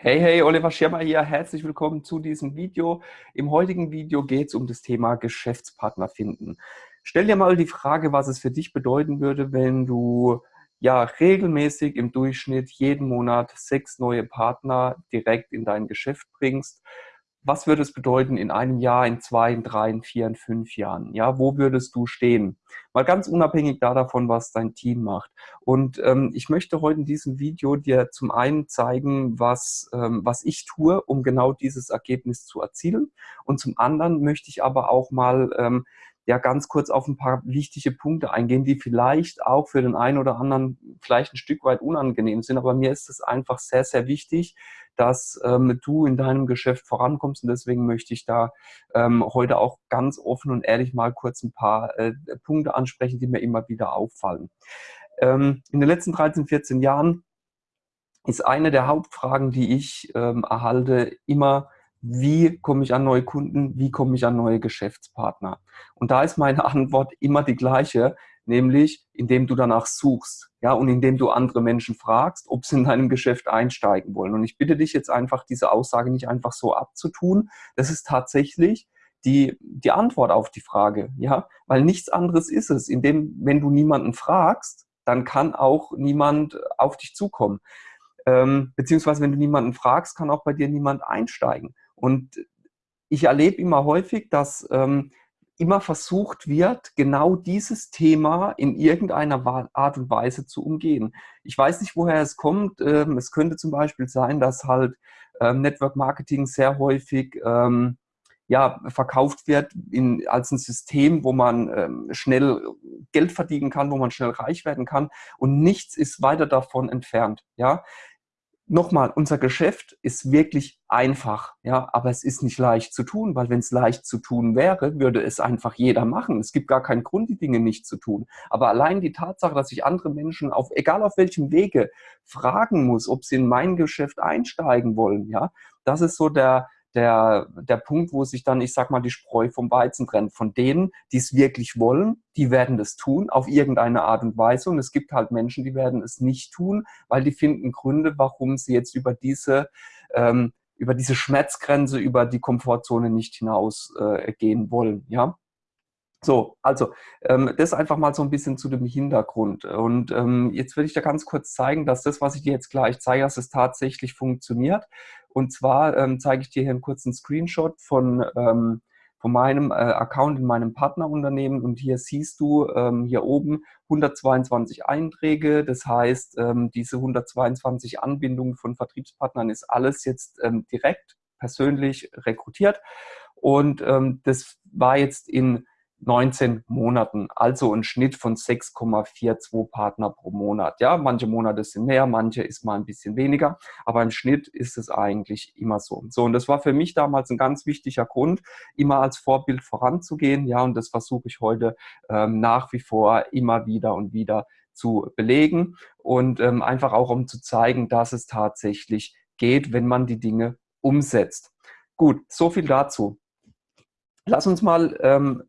Hey, hey, Oliver Schirmer hier. Herzlich willkommen zu diesem Video. Im heutigen Video geht es um das Thema Geschäftspartner finden. Stell dir mal die Frage, was es für dich bedeuten würde, wenn du ja regelmäßig im Durchschnitt jeden Monat sechs neue Partner direkt in dein Geschäft bringst was würde es bedeuten in einem Jahr, in zwei, in drei, in vier, in fünf Jahren? Ja, wo würdest du stehen? Mal ganz unabhängig davon, was dein Team macht. Und ähm, ich möchte heute in diesem Video dir zum einen zeigen, was, ähm, was ich tue, um genau dieses Ergebnis zu erzielen. Und zum anderen möchte ich aber auch mal ähm, ja ganz kurz auf ein paar wichtige Punkte eingehen, die vielleicht auch für den einen oder anderen vielleicht ein Stück weit unangenehm sind. Aber mir ist es einfach sehr, sehr wichtig, dass ähm, du in deinem Geschäft vorankommst. Und deswegen möchte ich da ähm, heute auch ganz offen und ehrlich mal kurz ein paar äh, Punkte ansprechen, die mir immer wieder auffallen. Ähm, in den letzten 13, 14 Jahren ist eine der Hauptfragen, die ich ähm, erhalte, immer, wie komme ich an neue Kunden, wie komme ich an neue Geschäftspartner. Und da ist meine Antwort immer die gleiche, nämlich indem du danach suchst, ja, und indem du andere Menschen fragst, ob sie in deinem Geschäft einsteigen wollen. Und ich bitte dich jetzt einfach, diese Aussage nicht einfach so abzutun. Das ist tatsächlich die, die Antwort auf die Frage, ja, weil nichts anderes ist es. Indem, wenn du niemanden fragst, dann kann auch niemand auf dich zukommen. Ähm, beziehungsweise, wenn du niemanden fragst, kann auch bei dir niemand einsteigen. Und ich erlebe immer häufig, dass ähm, immer versucht wird, genau dieses Thema in irgendeiner Art und Weise zu umgehen. Ich weiß nicht, woher es kommt. Ähm, es könnte zum Beispiel sein, dass halt ähm, Network Marketing sehr häufig ähm, ja, verkauft wird in, als ein System, wo man ähm, schnell Geld verdienen kann, wo man schnell reich werden kann und nichts ist weiter davon entfernt. Ja, nochmal, unser Geschäft ist wirklich einfach, ja, aber es ist nicht leicht zu tun, weil wenn es leicht zu tun wäre, würde es einfach jeder machen. Es gibt gar keinen Grund, die Dinge nicht zu tun. Aber allein die Tatsache, dass ich andere Menschen auf, egal auf welchem Wege, fragen muss, ob sie in mein Geschäft einsteigen wollen, ja, das ist so der, der, der Punkt, wo sich dann, ich sag mal, die Spreu vom Weizen trennt. Von denen, die es wirklich wollen, die werden das tun, auf irgendeine Art und Weise. Und es gibt halt Menschen, die werden es nicht tun, weil die finden Gründe, warum sie jetzt über diese, ähm, über diese Schmerzgrenze, über die Komfortzone nicht hinausgehen äh, wollen. Ja? So, also ähm, das einfach mal so ein bisschen zu dem Hintergrund. Und ähm, jetzt will ich dir ganz kurz zeigen, dass das, was ich dir jetzt gleich zeige, dass es tatsächlich funktioniert. Und zwar ähm, zeige ich dir hier einen kurzen Screenshot von, ähm, von meinem äh, Account in meinem Partnerunternehmen. Und hier siehst du ähm, hier oben 122 Einträge. Das heißt, ähm, diese 122 Anbindungen von Vertriebspartnern ist alles jetzt ähm, direkt persönlich rekrutiert. Und ähm, das war jetzt in 19 Monaten, also ein Schnitt von 6,42 Partner pro Monat. Ja, manche Monate sind mehr, manche ist mal ein bisschen weniger, aber im Schnitt ist es eigentlich immer so. So, und das war für mich damals ein ganz wichtiger Grund, immer als Vorbild voranzugehen. Ja, und das versuche ich heute ähm, nach wie vor immer wieder und wieder zu belegen und ähm, einfach auch um zu zeigen, dass es tatsächlich geht, wenn man die Dinge umsetzt. Gut, so viel dazu. Lass uns mal ähm,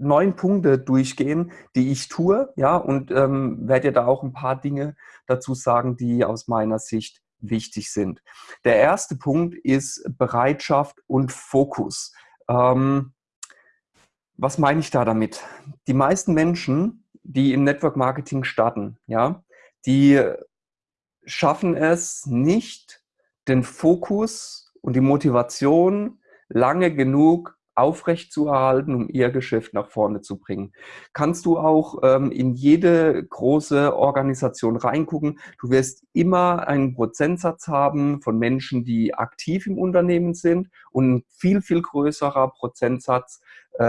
neun Punkte durchgehen, die ich tue, ja, und ähm, werde dir da auch ein paar Dinge dazu sagen, die aus meiner Sicht wichtig sind. Der erste Punkt ist Bereitschaft und Fokus. Ähm, was meine ich da damit? Die meisten Menschen, die im Network Marketing starten, ja, die schaffen es nicht, den Fokus und die Motivation lange genug aufrechtzuerhalten, um ihr Geschäft nach vorne zu bringen. Kannst du auch ähm, in jede große Organisation reingucken. Du wirst immer einen Prozentsatz haben von Menschen, die aktiv im Unternehmen sind und ein viel, viel größerer Prozentsatz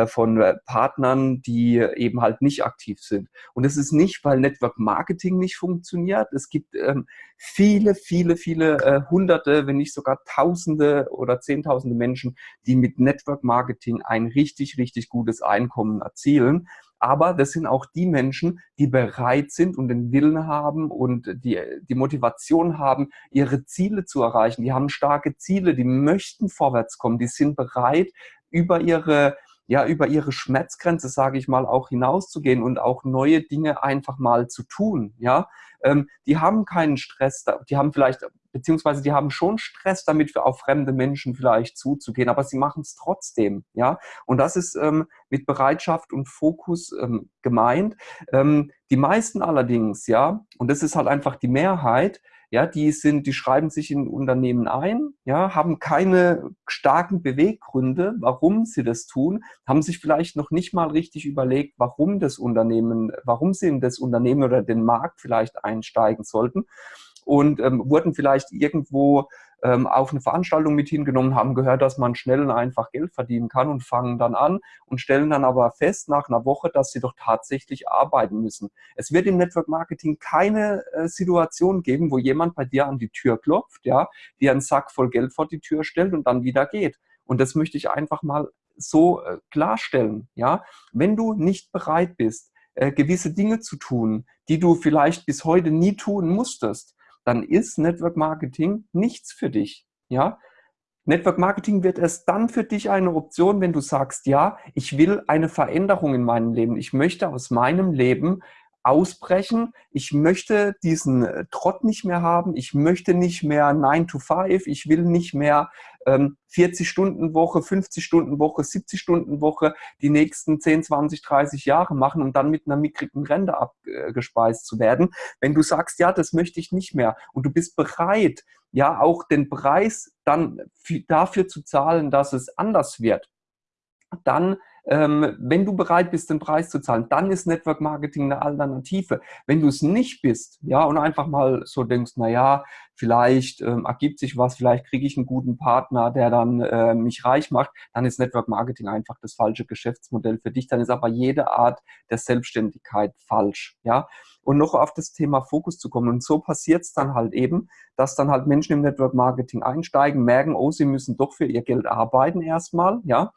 von äh, Partnern, die eben halt nicht aktiv sind. Und es ist nicht, weil Network Marketing nicht funktioniert. Es gibt ähm, viele, viele, viele äh, Hunderte, wenn nicht sogar Tausende oder Zehntausende Menschen, die mit Network Marketing ein richtig, richtig gutes Einkommen erzielen. Aber das sind auch die Menschen, die bereit sind und den Willen haben und die, die Motivation haben, ihre Ziele zu erreichen. Die haben starke Ziele, die möchten vorwärts kommen, die sind bereit, über ihre ja, über ihre Schmerzgrenze, sage ich mal, auch hinauszugehen und auch neue Dinge einfach mal zu tun, ja. Ähm, die haben keinen Stress, die haben vielleicht, beziehungsweise die haben schon Stress damit, auf fremde Menschen vielleicht zuzugehen, aber sie machen es trotzdem, ja. Und das ist ähm, mit Bereitschaft und Fokus ähm, gemeint. Ähm, die meisten allerdings, ja, und das ist halt einfach die Mehrheit, ja, die sind, die schreiben sich in Unternehmen ein, ja, haben keine starken Beweggründe, warum sie das tun, haben sich vielleicht noch nicht mal richtig überlegt, warum das Unternehmen, warum sie in das Unternehmen oder den Markt vielleicht einsteigen sollten und ähm, wurden vielleicht irgendwo ähm, auf eine Veranstaltung mit hingenommen, haben gehört, dass man schnell und einfach Geld verdienen kann und fangen dann an und stellen dann aber fest nach einer Woche, dass sie doch tatsächlich arbeiten müssen. Es wird im Network Marketing keine äh, Situation geben, wo jemand bei dir an die Tür klopft, ja, dir einen Sack voll Geld vor die Tür stellt und dann wieder geht. Und das möchte ich einfach mal so äh, klarstellen, ja. Wenn du nicht bereit bist, äh, gewisse Dinge zu tun, die du vielleicht bis heute nie tun musstest, dann ist Network Marketing nichts für dich. Ja? Network Marketing wird erst dann für dich eine Option, wenn du sagst, ja, ich will eine Veränderung in meinem Leben. Ich möchte aus meinem Leben ausbrechen. Ich möchte diesen äh, Trott nicht mehr haben. Ich möchte nicht mehr 9 to 5. Ich will nicht mehr ähm, 40 Stunden Woche, 50 Stunden Woche, 70 Stunden Woche die nächsten 10, 20, 30 Jahre machen und dann mit einer mickrigen Rente abgespeist zu werden. Wenn du sagst, ja, das möchte ich nicht mehr und du bist bereit, ja, auch den Preis dann dafür zu zahlen, dass es anders wird, dann ähm, wenn du bereit bist, den Preis zu zahlen, dann ist Network Marketing eine Alternative. Wenn du es nicht bist, ja, und einfach mal so denkst, na ja, vielleicht ähm, ergibt sich was, vielleicht kriege ich einen guten Partner, der dann äh, mich reich macht, dann ist Network Marketing einfach das falsche Geschäftsmodell für dich. Dann ist aber jede Art der Selbstständigkeit falsch, ja. Und noch auf das Thema Fokus zu kommen. Und so passiert es dann halt eben, dass dann halt Menschen im Network Marketing einsteigen, merken, oh, sie müssen doch für ihr Geld arbeiten erstmal, ja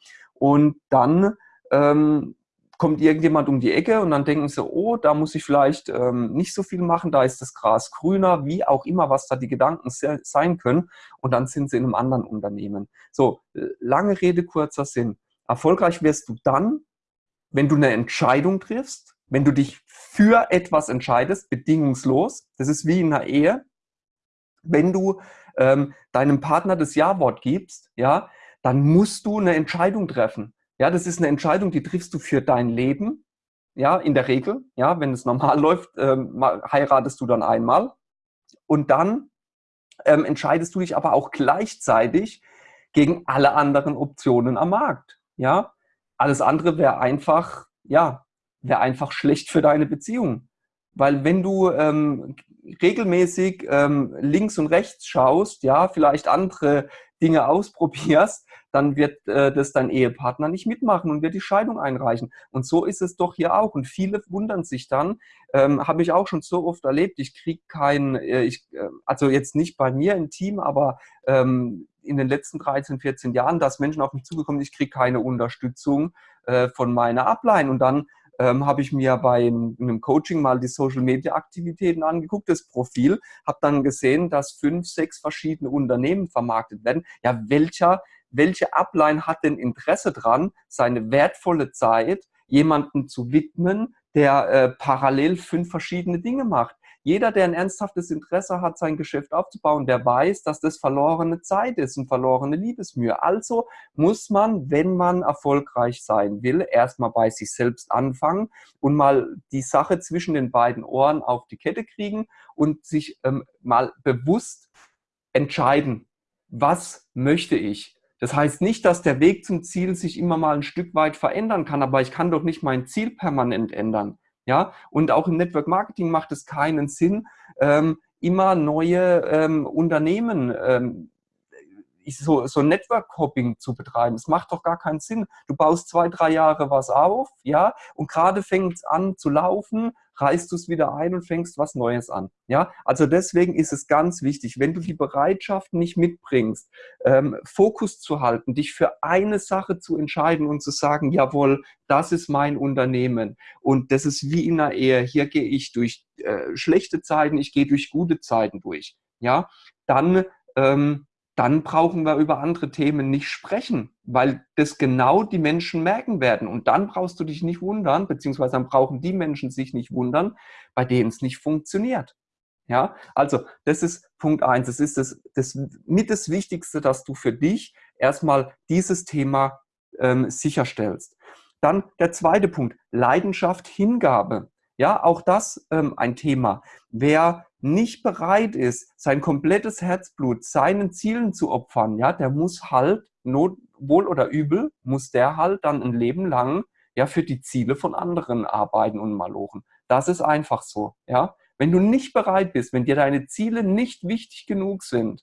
und dann ähm, kommt irgendjemand um die Ecke und dann denken sie, oh, da muss ich vielleicht ähm, nicht so viel machen, da ist das Gras grüner, wie auch immer, was da die Gedanken sein können. Und dann sind sie in einem anderen Unternehmen. So, lange Rede, kurzer Sinn. Erfolgreich wirst du dann, wenn du eine Entscheidung triffst, wenn du dich für etwas entscheidest, bedingungslos. Das ist wie in einer Ehe. Wenn du ähm, deinem Partner das Ja-Wort gibst, ja, dann musst du eine Entscheidung treffen. Ja, das ist eine Entscheidung, die triffst du für dein Leben. Ja, in der Regel. Ja, wenn es normal läuft, ähm, heiratest du dann einmal. Und dann ähm, entscheidest du dich aber auch gleichzeitig gegen alle anderen Optionen am Markt. Ja, alles andere wäre einfach, ja, wäre einfach schlecht für deine Beziehung. Weil wenn du ähm, regelmäßig ähm, links und rechts schaust, ja, vielleicht andere Dinge ausprobierst, dann wird äh, das dein Ehepartner nicht mitmachen und wird die Scheidung einreichen. Und so ist es doch hier auch. Und viele wundern sich dann, ähm, habe ich auch schon so oft erlebt, ich kriege kein, äh, äh, also jetzt nicht bei mir im Team, aber ähm, in den letzten 13, 14 Jahren, dass Menschen auf mich zugekommen sind, ich kriege keine Unterstützung äh, von meiner Ablein. Und dann ähm, habe ich mir bei einem Coaching mal die Social Media Aktivitäten angeguckt, das Profil, habe dann gesehen, dass fünf, sechs verschiedene Unternehmen vermarktet werden. Ja, welcher, welche Upline hat denn Interesse dran, seine wertvolle Zeit jemanden zu widmen, der äh, parallel fünf verschiedene Dinge macht? Jeder, der ein ernsthaftes Interesse hat, sein Geschäft aufzubauen, der weiß, dass das verlorene Zeit ist und verlorene Liebesmühe. Also muss man, wenn man erfolgreich sein will, erstmal bei sich selbst anfangen und mal die Sache zwischen den beiden Ohren auf die Kette kriegen und sich ähm, mal bewusst entscheiden, was möchte ich? Das heißt nicht, dass der Weg zum Ziel sich immer mal ein Stück weit verändern kann, aber ich kann doch nicht mein Ziel permanent ändern. Ja, und auch im Network Marketing macht es keinen Sinn, ähm, immer neue ähm, Unternehmen ähm, so, so Network-Hopping zu betreiben. Es macht doch gar keinen Sinn. Du baust zwei, drei Jahre was auf, ja, und gerade fängt es an zu laufen, reißt du es wieder ein und fängst was Neues an. Ja, also deswegen ist es ganz wichtig, wenn du die Bereitschaft nicht mitbringst, ähm, Fokus zu halten, dich für eine Sache zu entscheiden und zu sagen, jawohl, das ist mein Unternehmen und das ist wie in einer Ehe. Hier gehe ich durch äh, schlechte Zeiten, ich gehe durch gute Zeiten durch. Ja, dann ähm, dann brauchen wir über andere Themen nicht sprechen, weil das genau die Menschen merken werden. Und dann brauchst du dich nicht wundern, beziehungsweise dann brauchen die Menschen sich nicht wundern, bei denen es nicht funktioniert. Ja, also das ist Punkt eins. Das ist das, das mit das Wichtigste, dass du für dich erstmal dieses Thema ähm, sicherstellst. Dann der zweite Punkt, Leidenschaft, Hingabe. Ja, auch das ähm, ein Thema. Wer nicht bereit ist, sein komplettes Herzblut seinen Zielen zu opfern, ja, der muss halt, not, wohl oder übel, muss der halt dann ein Leben lang ja für die Ziele von anderen arbeiten und malochen. Das ist einfach so, ja. Wenn du nicht bereit bist, wenn dir deine Ziele nicht wichtig genug sind,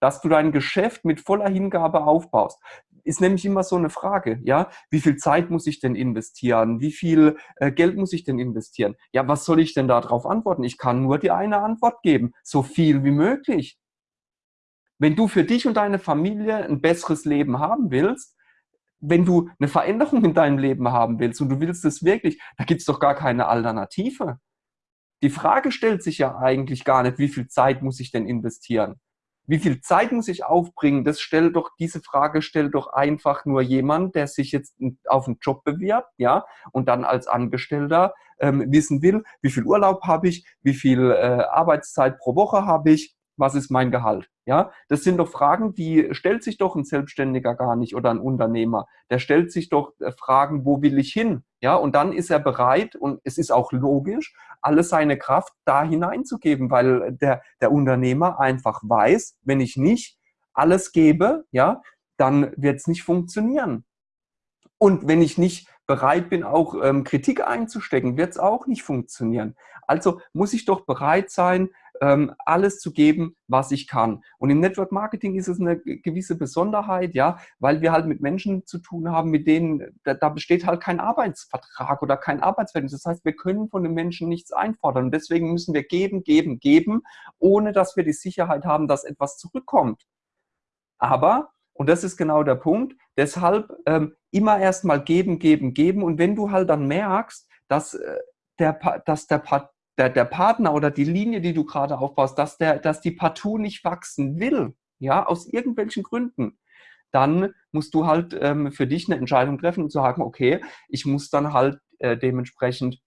dass du dein Geschäft mit voller Hingabe aufbaust, ist nämlich immer so eine Frage, ja, wie viel Zeit muss ich denn investieren? Wie viel äh, Geld muss ich denn investieren? Ja, was soll ich denn darauf antworten? Ich kann nur die eine Antwort geben, so viel wie möglich. Wenn du für dich und deine Familie ein besseres Leben haben willst, wenn du eine Veränderung in deinem Leben haben willst und du willst es wirklich, da gibt es doch gar keine Alternative. Die Frage stellt sich ja eigentlich gar nicht, wie viel Zeit muss ich denn investieren? Wie viel Zeit muss ich aufbringen? Das stellt doch, diese Frage stellt doch einfach nur jemand, der sich jetzt auf einen Job bewirbt, ja, und dann als Angestellter ähm, wissen will, wie viel Urlaub habe ich, wie viel äh, Arbeitszeit pro Woche habe ich, was ist mein Gehalt? Ja, das sind doch Fragen, die stellt sich doch ein Selbstständiger gar nicht oder ein Unternehmer. Der stellt sich doch äh, Fragen, wo will ich hin? Ja, und dann ist er bereit und es ist auch logisch, alle seine Kraft da hineinzugeben, weil der, der Unternehmer einfach weiß, wenn ich nicht alles gebe, ja, dann wird es nicht funktionieren. Und wenn ich nicht bereit bin, auch ähm, Kritik einzustecken, wird es auch nicht funktionieren. Also muss ich doch bereit sein, ähm, alles zu geben, was ich kann. Und im Network Marketing ist es eine gewisse Besonderheit, ja, weil wir halt mit Menschen zu tun haben, mit denen, da, da besteht halt kein Arbeitsvertrag oder kein Arbeitsverhältnis. Das heißt, wir können von den Menschen nichts einfordern. Und deswegen müssen wir geben, geben, geben, ohne dass wir die Sicherheit haben, dass etwas zurückkommt. Aber und das ist genau der Punkt. Deshalb ähm, immer erstmal geben, geben, geben. Und wenn du halt dann merkst, dass, äh, der, dass der, der, der Partner oder die Linie, die du gerade aufbaust, dass, der, dass die partout nicht wachsen will, ja, aus irgendwelchen Gründen, dann musst du halt ähm, für dich eine Entscheidung treffen und sagen, okay, ich muss dann halt äh, dementsprechend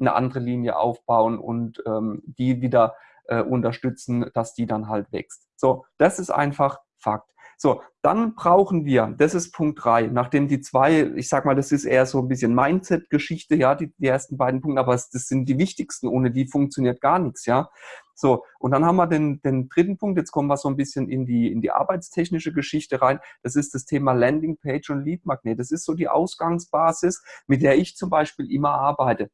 eine andere Linie aufbauen und ähm, die wieder äh, unterstützen, dass die dann halt wächst. So, das ist einfach Fakt. So, dann brauchen wir, das ist Punkt drei, nachdem die zwei, ich sag mal, das ist eher so ein bisschen Mindset-Geschichte, ja, die, die ersten beiden Punkte, aber das sind die wichtigsten, ohne die funktioniert gar nichts, ja. So, und dann haben wir den, den dritten Punkt, jetzt kommen wir so ein bisschen in die, in die arbeitstechnische Geschichte rein, das ist das Thema Landingpage und Lead Magnet. Das ist so die Ausgangsbasis, mit der ich zum Beispiel immer arbeite.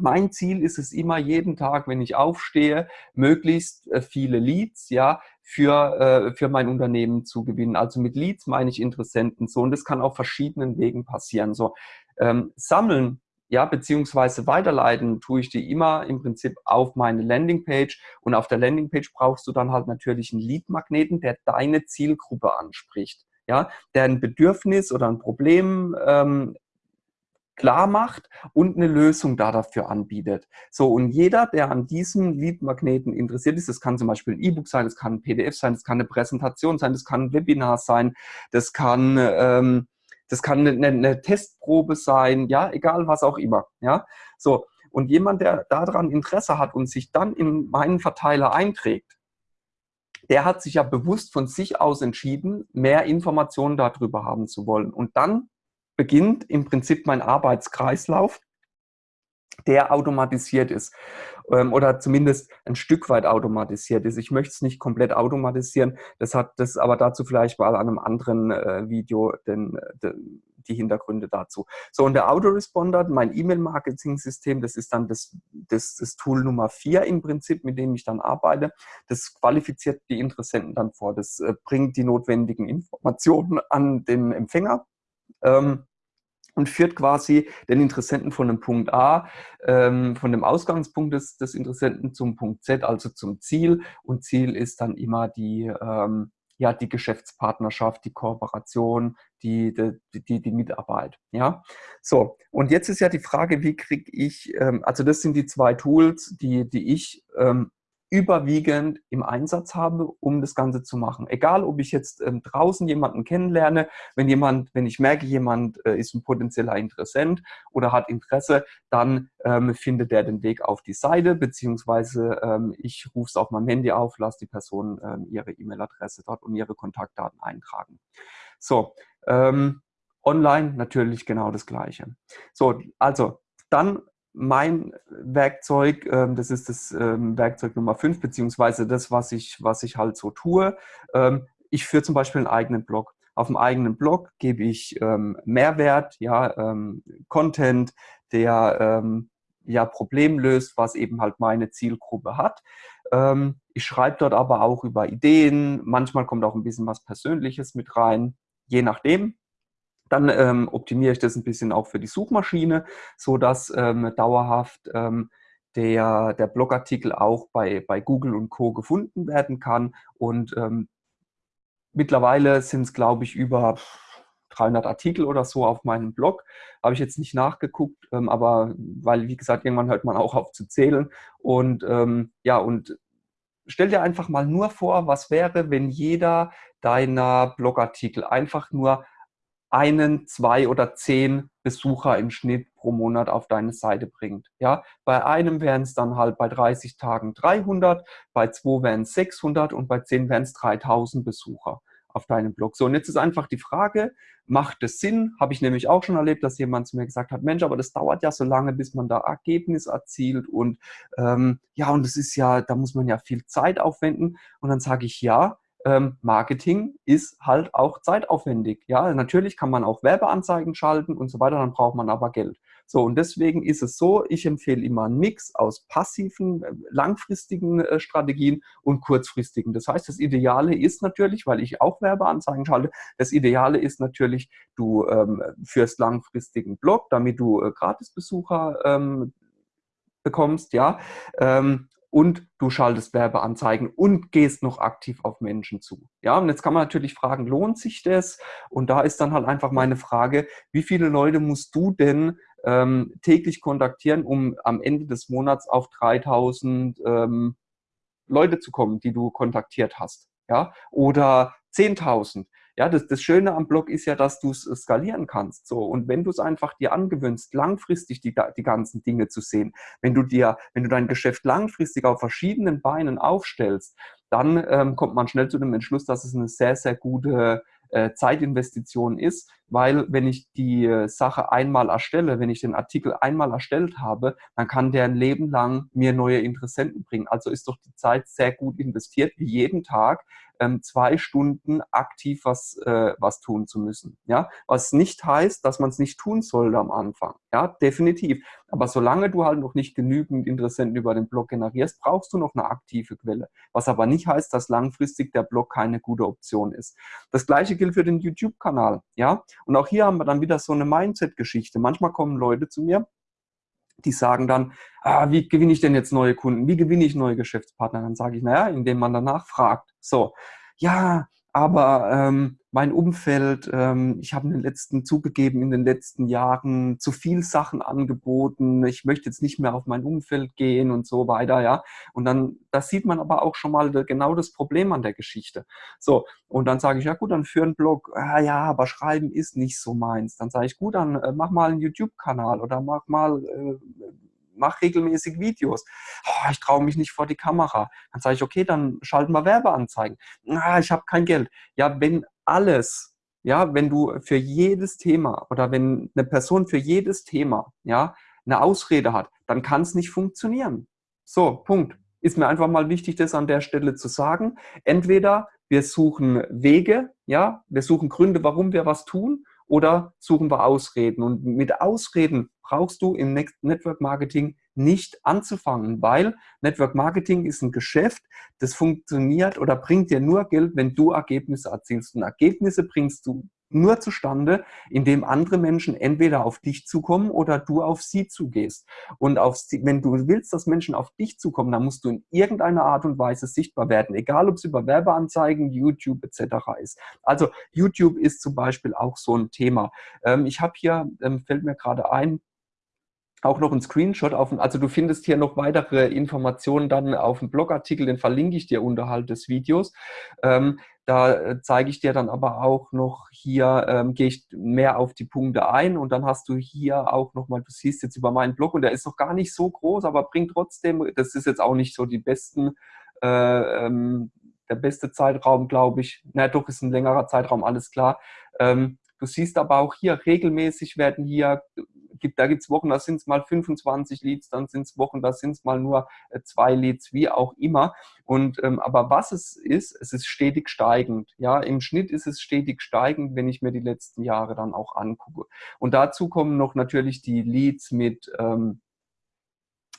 Mein Ziel ist es immer jeden Tag, wenn ich aufstehe, möglichst äh, viele Leads, ja, für, äh, für mein Unternehmen zu gewinnen. Also mit Leads meine ich Interessenten so und das kann auf verschiedenen Wegen passieren. So ähm, sammeln ja, beziehungsweise weiterleiten tue ich die immer im Prinzip auf meine Landingpage und auf der Landingpage brauchst du dann halt natürlich einen Lead-Magneten, der deine Zielgruppe anspricht, ja, der ein Bedürfnis oder ein Problem ähm, klar macht und eine Lösung da dafür anbietet. So, und jeder, der an diesem Lead-Magneten interessiert ist, das kann zum Beispiel ein E-Book sein, das kann ein PDF sein, das kann eine Präsentation sein, das kann ein Webinar sein, das kann, ähm, das kann eine, eine Testprobe sein, ja, egal was auch immer, ja. So, und jemand, der daran Interesse hat und sich dann in meinen Verteiler einträgt, der hat sich ja bewusst von sich aus entschieden, mehr Informationen darüber haben zu wollen. Und dann beginnt im Prinzip mein Arbeitskreislauf, der automatisiert ist ähm, oder zumindest ein Stück weit automatisiert ist. Ich möchte es nicht komplett automatisieren, das hat das aber dazu vielleicht mal an einem anderen äh, Video den, den, die Hintergründe dazu. So, und der Autoresponder, mein E-Mail-Marketing-System, das ist dann das, das, das Tool Nummer vier im Prinzip, mit dem ich dann arbeite. Das qualifiziert die Interessenten dann vor. Das äh, bringt die notwendigen Informationen an den Empfänger. Ähm, und führt quasi den Interessenten von dem Punkt A, ähm, von dem Ausgangspunkt des, des, Interessenten zum Punkt Z, also zum Ziel. Und Ziel ist dann immer die, ähm, ja, die Geschäftspartnerschaft, die Kooperation, die, die, die, die, Mitarbeit. Ja, so. Und jetzt ist ja die Frage, wie kriege ich, ähm, also das sind die zwei Tools, die, die ich ähm, überwiegend im Einsatz habe, um das Ganze zu machen. Egal, ob ich jetzt ähm, draußen jemanden kennenlerne, wenn jemand, wenn ich merke, jemand äh, ist ein potenzieller Interessent oder hat Interesse, dann ähm, findet er den Weg auf die Seite, beziehungsweise ähm, ich rufe es auf meinem Handy auf, lasse die Person ähm, ihre E-Mail-Adresse dort und ihre Kontaktdaten eintragen. So, ähm, online natürlich genau das Gleiche. So, also dann mein Werkzeug, ähm, das ist das ähm, Werkzeug Nummer 5, beziehungsweise das, was ich, was ich halt so tue. Ähm, ich führe zum Beispiel einen eigenen Blog. Auf dem eigenen Blog gebe ich Mehrwert, ja, Content, der ja Problem löst, was eben halt meine Zielgruppe hat. ich schreibe dort aber auch über Ideen, manchmal kommt auch ein bisschen was Persönliches mit rein, je nachdem. Dann ähm, optimiere ich das ein bisschen auch für die Suchmaschine, sodass ähm, dauerhaft ähm, der, der Blogartikel auch bei, bei Google und Co. gefunden werden kann. Und ähm, mittlerweile sind es, glaube ich, über 300 Artikel oder so auf meinem Blog. Habe ich jetzt nicht nachgeguckt, ähm, aber weil, wie gesagt, irgendwann hört man auch auf zu zählen. Und ähm, ja, und stell dir einfach mal nur vor, was wäre, wenn jeder deiner Blogartikel einfach nur einen, zwei oder zehn Besucher im Schnitt pro Monat auf deine Seite bringt. Ja, bei einem wären es dann halt bei 30 Tagen 300, bei zwei wären es 600 und bei zehn wären es 3000 Besucher auf deinem Blog. So, und jetzt ist einfach die Frage, macht es Sinn? Habe ich nämlich auch schon erlebt, dass jemand zu mir gesagt hat, Mensch, aber das dauert ja so lange, bis man da Ergebnis erzielt und ähm, ja, und das ist ja, da muss man ja viel Zeit aufwenden. Und dann sage ich, ja, ähm, Marketing ist halt auch zeitaufwendig. Ja, natürlich kann man auch Werbeanzeigen schalten und so weiter, dann braucht man aber Geld. So, und deswegen ist es so, ich empfehle immer einen Mix aus passiven, äh, langfristigen äh, Strategien und kurzfristigen. Das heißt, das Ideale ist natürlich, weil ich auch Werbeanzeigen schalte, das Ideale ist natürlich, du ähm, führst langfristigen Blog, damit du äh, Gratisbesucher ähm, bekommst, ja, ähm, und du schaltest Werbeanzeigen und gehst noch aktiv auf Menschen zu. Ja, und jetzt kann man natürlich fragen, lohnt sich das? Und da ist dann halt einfach meine Frage, wie viele Leute musst du denn ähm, täglich kontaktieren, um am Ende des Monats auf 3000 ähm, Leute zu kommen, die du kontaktiert hast? Ja, oder 10.000. Ja, das, das Schöne am Blog ist ja, dass du es skalieren kannst. So. Und wenn du es einfach dir angewöhnst, langfristig die, die ganzen Dinge zu sehen, wenn du dir, wenn du dein Geschäft langfristig auf verschiedenen Beinen aufstellst, dann ähm, kommt man schnell zu dem Entschluss, dass es eine sehr, sehr gute äh, Zeitinvestition ist, weil wenn ich die äh, Sache einmal erstelle, wenn ich den Artikel einmal erstellt habe, dann kann der ein Leben lang mir neue Interessenten bringen. Also ist doch die Zeit sehr gut investiert, wie jeden Tag ähm, zwei Stunden aktiv was, äh, was tun zu müssen. Ja? Was nicht heißt, dass man es nicht tun sollte am Anfang. Ja, definitiv. Aber solange du halt noch nicht genügend Interessenten über den Blog generierst, brauchst du noch eine aktive Quelle. Was aber nicht heißt, dass langfristig der Blog keine gute Option ist. Das gleiche gilt für den YouTube-Kanal. Ja? Und auch hier haben wir dann wieder so eine Mindset-Geschichte. Manchmal kommen Leute zu mir, die sagen dann, ah, wie gewinne ich denn jetzt neue Kunden? Wie gewinne ich neue Geschäftspartner? Dann sage ich, naja, indem man danach fragt. So, ja, aber ähm, mein Umfeld, ähm, ich habe in den letzten zugegeben, in den letzten Jahren zu viel Sachen angeboten. Ich möchte jetzt nicht mehr auf mein Umfeld gehen und so weiter, ja. Und dann, das sieht man aber auch schon mal genau das Problem an der Geschichte. So, und dann sage ich, ja gut, dann für einen Blog, ah, ja, aber Schreiben ist nicht so meins. Dann sage ich, gut, dann äh, mach mal einen YouTube-Kanal oder mach mal äh, mach regelmäßig Videos. Oh, ich traue mich nicht vor die Kamera. Dann sage ich, okay, dann schalten wir Werbeanzeigen. Ah, ich habe kein Geld. Ja, wenn alles, ja, wenn du für jedes Thema oder wenn eine Person für jedes Thema, ja, eine Ausrede hat, dann kann es nicht funktionieren. So, Punkt. Ist mir einfach mal wichtig, das an der Stelle zu sagen. Entweder wir suchen Wege, ja, wir suchen Gründe, warum wir was tun, oder suchen wir Ausreden. Und mit Ausreden brauchst du im Network Marketing nicht anzufangen, weil Network Marketing ist ein Geschäft, das funktioniert oder bringt dir nur Geld, wenn du Ergebnisse erzielst. Und Ergebnisse bringst du nur zustande, indem andere Menschen entweder auf dich zukommen oder du auf sie zugehst. Und auf, wenn du willst, dass Menschen auf dich zukommen, dann musst du in irgendeiner Art und Weise sichtbar werden, egal ob es über Werbeanzeigen, YouTube etc. ist. Also YouTube ist zum Beispiel auch so ein Thema. Ähm, ich habe hier, ähm, fällt mir gerade ein, auch noch ein Screenshot auf, also du findest hier noch weitere Informationen dann auf dem Blogartikel, den verlinke ich dir unterhalb des Videos. Ähm, da äh, zeige ich dir dann aber auch noch hier, ähm, gehe ich mehr auf die Punkte ein und dann hast du hier auch nochmal, du siehst jetzt über meinen Blog und der ist noch gar nicht so groß, aber bringt trotzdem, das ist jetzt auch nicht so die besten, äh, ähm, der beste Zeitraum, glaube ich. Na doch, ist ein längerer Zeitraum, alles klar. Ähm, du siehst aber auch hier, regelmäßig werden hier gibt, da gibt es Wochen, da sind es mal 25 Leads, dann sind es Wochen, da sind es mal nur äh, zwei Leads, wie auch immer. Und ähm, aber was es ist, es ist stetig steigend. Ja, im Schnitt ist es stetig steigend, wenn ich mir die letzten Jahre dann auch angucke. Und dazu kommen noch natürlich die Leads mit ähm,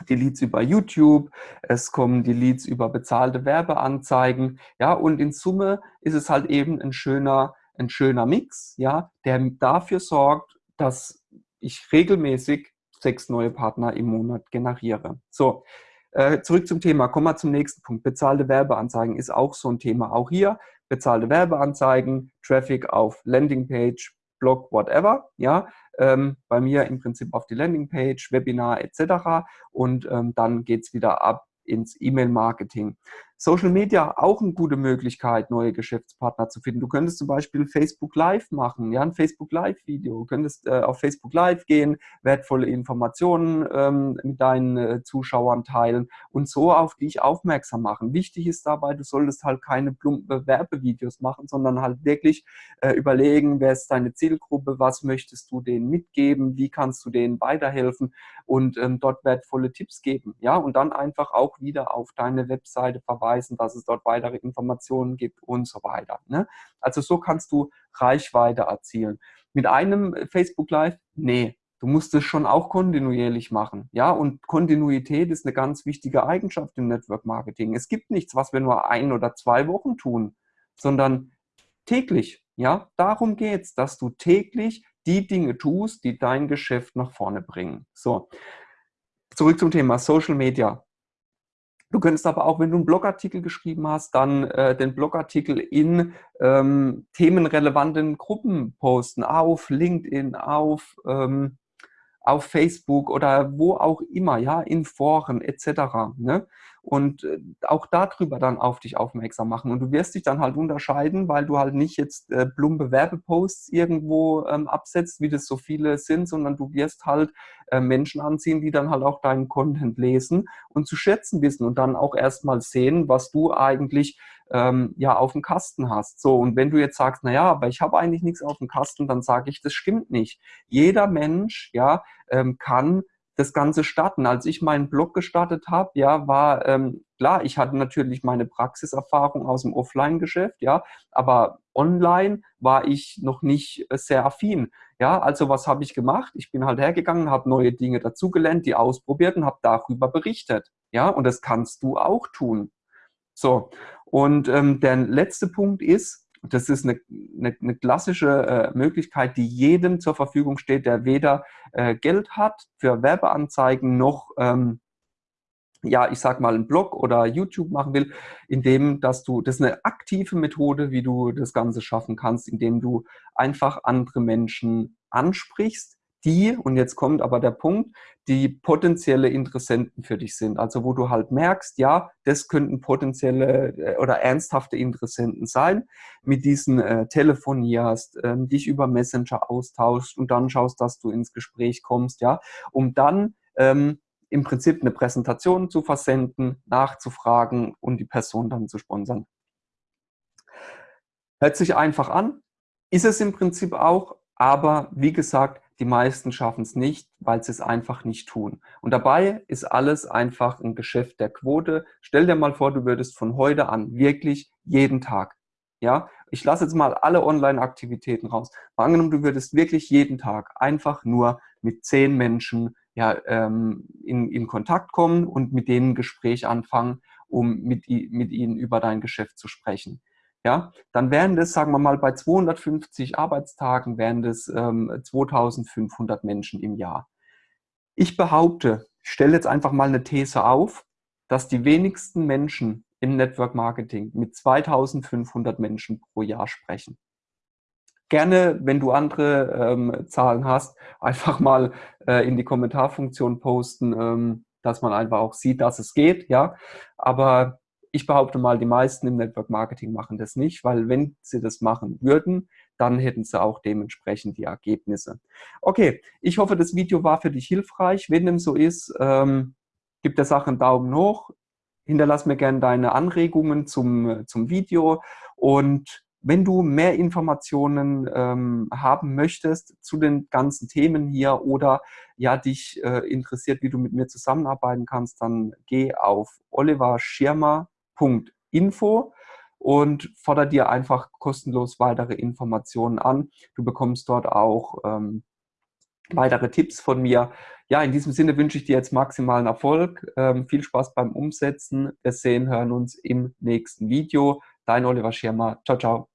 die Leads über YouTube, es kommen die Leads über bezahlte Werbeanzeigen, ja, und in Summe ist es halt eben ein schöner, ein schöner Mix, ja, der dafür sorgt, dass ich regelmäßig sechs neue Partner im Monat generiere. So, äh, zurück zum Thema. Kommen wir zum nächsten Punkt. Bezahlte Werbeanzeigen ist auch so ein Thema. Auch hier bezahlte Werbeanzeigen, Traffic auf Landingpage, Blog, whatever. Ja, ähm, bei mir im Prinzip auf die Landingpage, Webinar etc. Und ähm, dann geht es wieder ab ins E-Mail-Marketing. Social Media auch eine gute Möglichkeit, neue Geschäftspartner zu finden. Du könntest zum Beispiel Facebook Live machen, ja, ein Facebook Live-Video. Du könntest äh, auf Facebook Live gehen, wertvolle Informationen ähm, mit deinen äh, Zuschauern teilen und so auf dich aufmerksam machen. Wichtig ist dabei, du solltest halt keine plumpe Werbevideos machen, sondern halt wirklich äh, überlegen, wer ist deine Zielgruppe, was möchtest du denen mitgeben, wie kannst du denen weiterhelfen und ähm, dort wertvolle Tipps geben. Ja, und dann einfach auch wieder auf deine Webseite verweisen hinweisen, dass es dort weitere Informationen gibt und so weiter. Ne? Also so kannst du Reichweite erzielen. Mit einem Facebook Live? Nee, du musst es schon auch kontinuierlich machen. Ja, und Kontinuität ist eine ganz wichtige Eigenschaft im Network Marketing. Es gibt nichts, was wir nur ein oder zwei Wochen tun, sondern täglich. Ja, darum geht es, dass du täglich die Dinge tust, die dein Geschäft nach vorne bringen. So, zurück zum Thema Social Media. Du könntest aber auch, wenn du einen Blogartikel geschrieben hast, dann äh, den Blogartikel in ähm, themenrelevanten Gruppen posten, auf LinkedIn, auf, ähm, auf Facebook oder wo auch immer, ja, in Foren etc. Ne? Und äh, auch darüber dann auf dich aufmerksam machen. Und du wirst dich dann halt unterscheiden, weil du halt nicht jetzt äh, plumpe Werbeposts irgendwo ähm, absetzt, wie das so viele sind, sondern du wirst halt äh, Menschen anziehen, die dann halt auch deinen Content lesen und zu schätzen wissen und dann auch erstmal sehen, was du eigentlich ähm, ja auf dem Kasten hast. So, und wenn du jetzt sagst, naja, aber ich habe eigentlich nichts auf dem Kasten, dann sage ich, das stimmt nicht. Jeder Mensch ja, ähm, kann das Ganze starten. Als ich meinen Blog gestartet habe, ja, war ähm, klar, ich hatte natürlich meine Praxiserfahrung aus dem Offline-Geschäft, ja, aber online war ich noch nicht äh, sehr affin. Ja, also was habe ich gemacht? Ich bin halt hergegangen, habe neue Dinge dazugelernt, die ausprobiert und habe darüber berichtet. Ja, und das kannst du auch tun. So, und ähm, der letzte Punkt ist, das ist eine, eine, eine klassische äh, Möglichkeit, die jedem zur Verfügung steht, der weder äh, Geld hat für Werbeanzeigen noch, ähm, ja, ich sag mal, einen Blog oder YouTube machen will, indem, dass du, das ist eine aktive Methode, wie du das Ganze schaffen kannst, indem du einfach andere Menschen ansprichst, die, und jetzt kommt aber der Punkt, die potenzielle Interessenten für dich sind. Also wo du halt merkst, ja, das könnten potenzielle äh, oder ernsthafte Interessenten sein, mit diesen äh, telefonierst, äh, dich über Messenger austauschst und dann schaust, dass du ins Gespräch kommst, ja, um dann ähm, im Prinzip eine Präsentation zu versenden, nachzufragen und die Person dann zu sponsern. Hört sich einfach an, ist es im Prinzip auch, aber wie gesagt, die meisten schaffen es nicht, weil sie es einfach nicht tun. Und dabei ist alles einfach ein Geschäft der Quote. Stell dir mal vor, du würdest von heute an wirklich jeden Tag, ja, ich lasse jetzt mal alle Online-Aktivitäten raus. Mal angenommen, du würdest wirklich jeden Tag einfach nur mit zehn Menschen ja, ähm, in, in Kontakt kommen und mit denen ein Gespräch anfangen, um mit, mit ihnen über dein Geschäft zu sprechen ja, dann wären das, sagen wir mal, bei 250 Arbeitstagen wären das ähm, 2500 Menschen im Jahr. Ich behaupte, ich stelle jetzt einfach mal eine These auf, dass die wenigsten Menschen im Network Marketing mit 2500 Menschen pro Jahr sprechen. gerne, wenn du andere ähm, Zahlen hast, einfach mal äh, in die Kommentarfunktion posten, ähm, dass man einfach auch sieht, dass es geht, ja. Aber ich behaupte mal, die meisten im Network Marketing machen das nicht, weil wenn sie das machen würden, dann hätten sie auch dementsprechend die Ergebnisse. Okay, ich hoffe, das Video war für dich hilfreich. Wenn dem so ist, ähm, gib der Sache einen Daumen hoch, hinterlass mir gerne deine Anregungen zum, zum Video und wenn du mehr Informationen ähm, haben möchtest zu den ganzen Themen hier oder ja dich äh, interessiert, wie du mit mir zusammenarbeiten kannst, dann geh auf oliverschirmer.info und fordere dir einfach kostenlos weitere Informationen an. Du bekommst dort auch ähm, weitere Tipps von mir. Ja, in diesem Sinne wünsche ich dir jetzt maximalen Erfolg. Ähm, viel Spaß beim Umsetzen. Wir sehen, hören uns im nächsten Video. Dein Oliver Schirmer. Ciao, ciao.